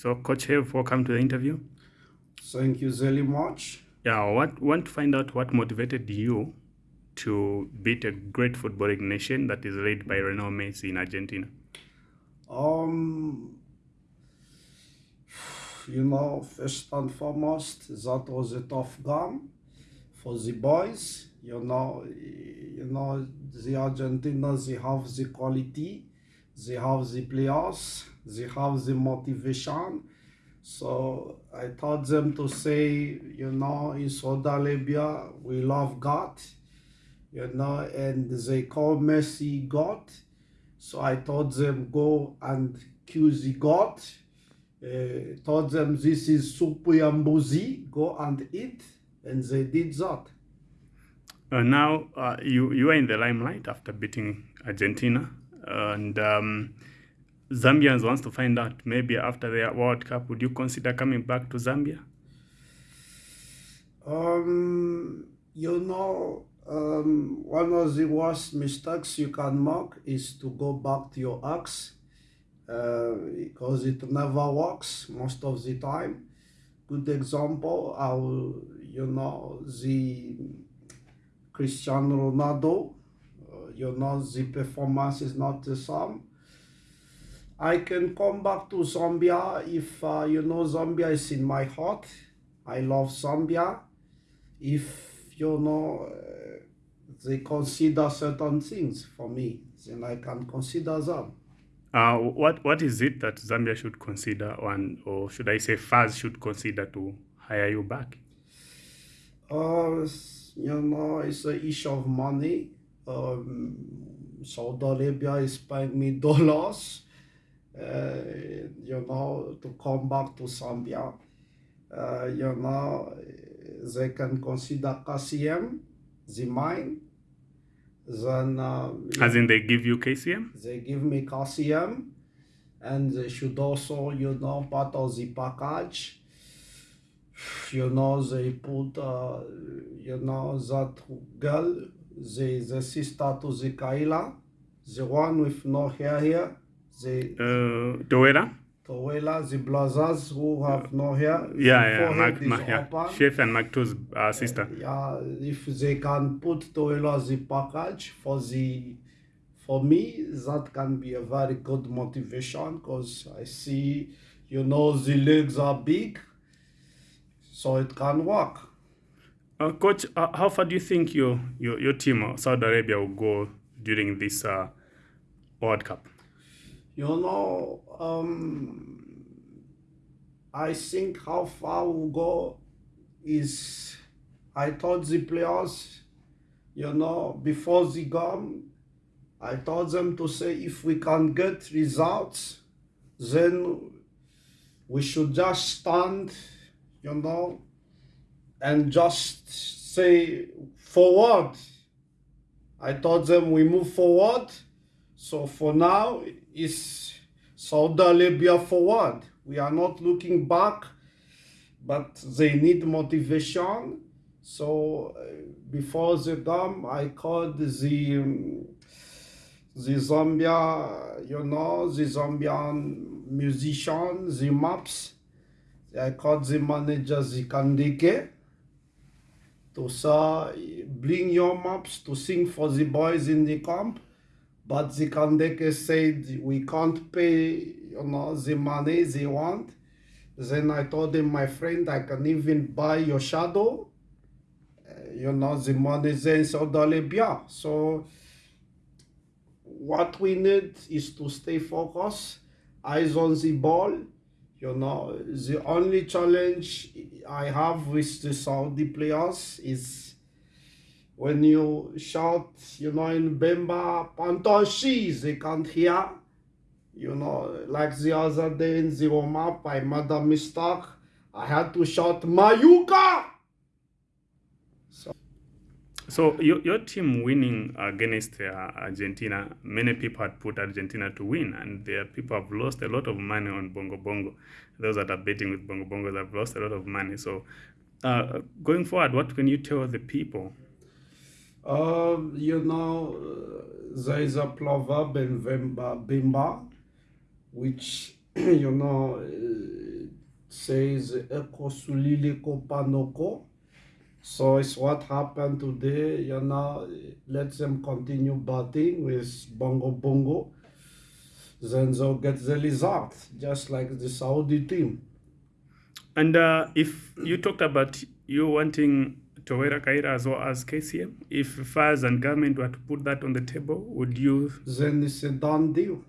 So, Coach Have, welcome to the interview. Thank you very much. Yeah, I want, want to find out what motivated you to beat a great footballing nation that is led by Lionel Messi in Argentina. Um, you know, first and foremost, that was a tough game for the boys. You know, you know, the Argentina, they have the quality, they have the players, they have the motivation. So I taught them to say, you know, in Saudi Arabia, we love God, you know, and they call Messi God. So I told them, go and kill the God. Uh, told them this is supu yambuzi, go and eat, and they did that. Uh, now uh, you you are in the limelight after beating Argentina, and um, Zambians wants to find out maybe after the World Cup, would you consider coming back to Zambia? Um, you know, um, one of the worst mistakes you can make is to go back to your ex uh, because it never works most of the time. Good example, you know, the Cristiano Ronaldo, you know, the performance is not the same. I can come back to Zambia if, uh, you know, Zambia is in my heart. I love Zambia. If, you know, uh, they consider certain things for me, then I can consider them. Uh, what what is it that Zambia should consider, and or should I say, FAZ should consider to hire you back? Uh, you know, it's an issue of money. Um, Saudi Arabia is paying me dollars, uh, you know, to come back to Zambia. Uh, you know, they can consider KCM, the mine. Then, uh, As in, they give you KCM? they give me KCM, and they should also, you know, part of the package you know, they put, uh, you know, that girl, the, the sister to the Kaila, the one with no hair here, the Uh, Toera? Towela, the brothers who have no hair. Yeah, yeah, yeah. Chef and Macky 2's uh, sister. Yeah, if they can put Towela the package for the, for me, that can be a very good motivation because I see, you know, the legs are big, so it can work. Uh, Coach, uh, how far do you think your, your, your team, uh, Saudi Arabia, will go during this uh, World Cup? You know, um, I think how far we'll go is I told the players, you know, before the game, I told them to say if we can get results, then we should just stand, you know, and just say forward. I told them we move forward. So for now, it's Saudi Arabia forward. We are not looking back, but they need motivation. So uh, before the game, I called the um, the Zambia, you know, the Zambian musician, the maps. I called the manager, the Kandike, to bring Yo Maps to sing for the boys in the camp. But the Kandeke said, we can't pay, you know, the money they want. Then I told him, my friend, I can even buy your shadow. Uh, you know, the money in Saudi Arabia. So what we need is to stay focused, eyes on the ball. You know, the only challenge I have with the Saudi players is when you shout, you know, in Bemba, Pantoshi, they can't hear. You know, like the other day in the warm up, I made a mistake. I had to shout, Mayuka! So your, your team winning against uh, Argentina, many people had put Argentina to win, and there people have lost a lot of money on Bongo Bongo. Those that are betting with Bongo Bongo have lost a lot of money. So uh, going forward, what can you tell the people? Um, you know, uh, there is a proverb in Bemba, which, you know, uh, says Eko Sulili Kopanoko. So it's what happened today, you know, let them continue batting with Bongo Bongo. Then they'll get the result, just like the Saudi team. And uh, if you talked about you wanting Towera Kaira as well as KCM, if Faz and government were to put that on the table, would you? Then it's a done deal.